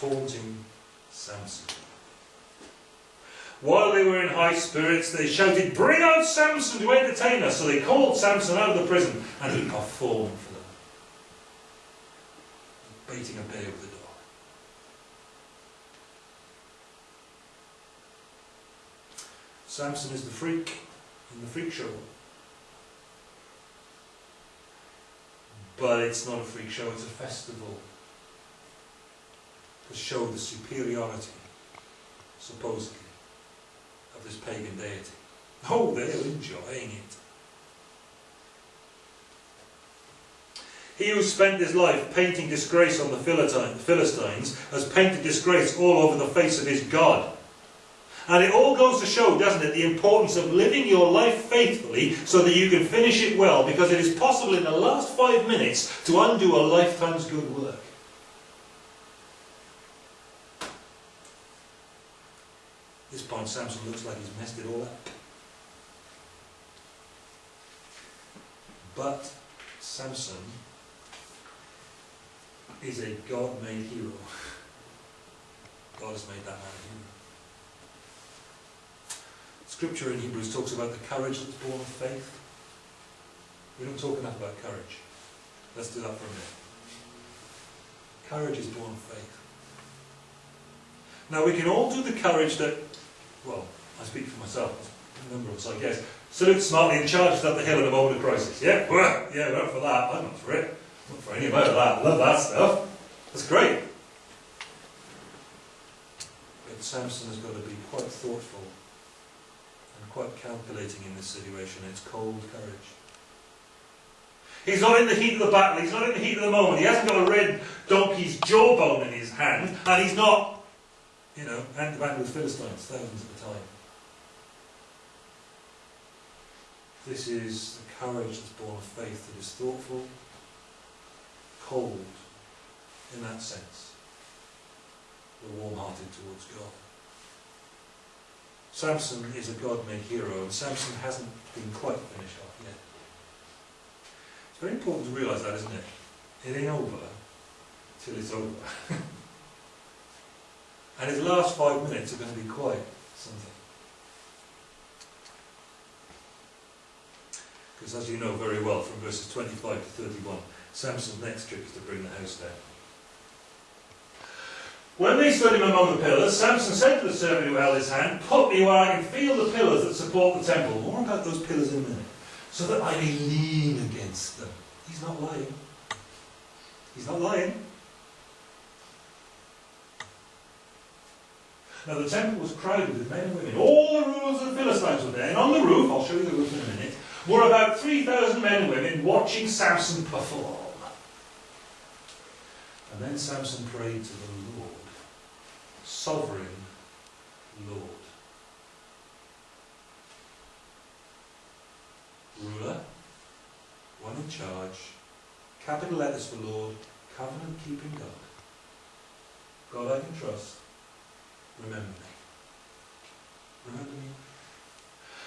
taunting Samson. While they were in high spirits, they shouted, Bring out Samson to entertain us! So they called Samson out of the prison, and he performed for them. Baiting a bear with a dog. Samson is the freak in the freak show. But it's not a freak show, it's a festival to show the superiority, supposedly, of this pagan deity. Oh, they're enjoying it. He who spent his life painting disgrace on the Philistines has painted disgrace all over the face of his God. And it all goes to show, doesn't it, the importance of living your life faithfully so that you can finish it well, because it is possible in the last five minutes to undo a lifetime's good work. At this point, Samson looks like he's messed it all up. But Samson is a God-made hero. God has made that man a hero. Scripture in Hebrews talks about the courage that's born of faith. We don't talk enough about courage. Let's do that for a minute. Courage is born of faith. Now we can all do the courage that, well, I speak for myself, a number of us I guess, salute smartly and charge up the hill in a moment of crisis. Yeah, yeah, we're up for that. I'm not for it. I'm not for any about that. I love that stuff. That's great. But Samson has got to be quite thoughtful and quite calculating in this situation. It's cold courage. He's not in the heat of the battle. He's not in the heat of the moment. He hasn't got a red donkey's jawbone in his hand. And he's not, you know, hand to hand with Philistines, thousands at a time. This is the courage that's born of faith that is thoughtful, cold, in that sense, but warm-hearted towards God. Samson is a God-made hero, and Samson hasn't been quite finished off yet. It's very important to realise that, isn't it? It ain't over till it's over. and his last five minutes are going to be quite something. Because as you know very well from verses 25 to 31, Samson's next trick is to bring the house down. When they stood him among the pillars, Samson said to the servant who held his hand, Put me where I can feel the pillars that support the temple. More about those pillars in a minute. So that I may lean against them. He's not lying. He's not lying. Now the temple was crowded with men and women. All the rulers of the Philistines were there. And on the roof, I'll show you the roof in a minute, were about 3,000 men and women watching Samson perform. And then Samson prayed to the Lord sovereign Lord. Ruler, one in charge, capital letters for Lord, covenant keeping God. God I can trust, remember me. Remember me.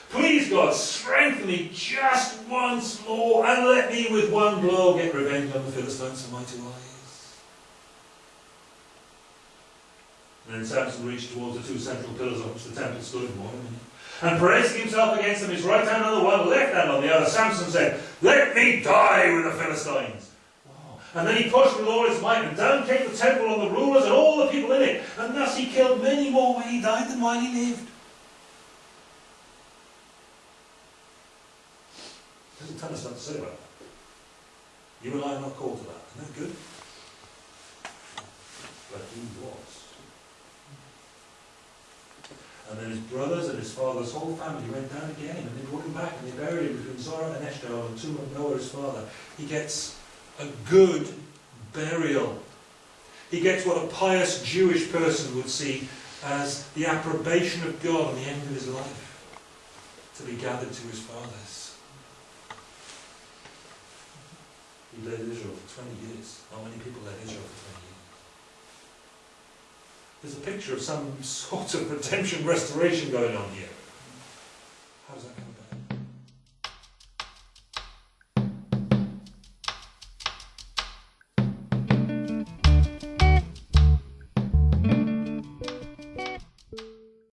Please God, strengthen me just once more and let me with one blow get revenge on the Philistines and my two eyes. And then Samson reached towards the two central pillars on which the temple stood in one And bracing himself against them, his right hand on the one, left hand on the other, Samson said, Let me die with the Philistines. And then he pushed with all his might, and down came the temple and the rulers and all the people in it. And thus he killed many more when he died than while he lived. Doesn't tell us what to say about that. You and I are not called to that. Isn't that good? But he was. And then his brothers and his father's whole family went down again, and they brought him back, and they buried him between Zorah and Eshtaol, the tomb of Noah, his father. He gets a good burial. He gets what a pious Jewish person would see as the approbation of God on the end of his life, to be gathered to his fathers. He led Israel for 20 years. How many people led Israel for 20 years. There's a picture of some sort of redemption restoration going on here.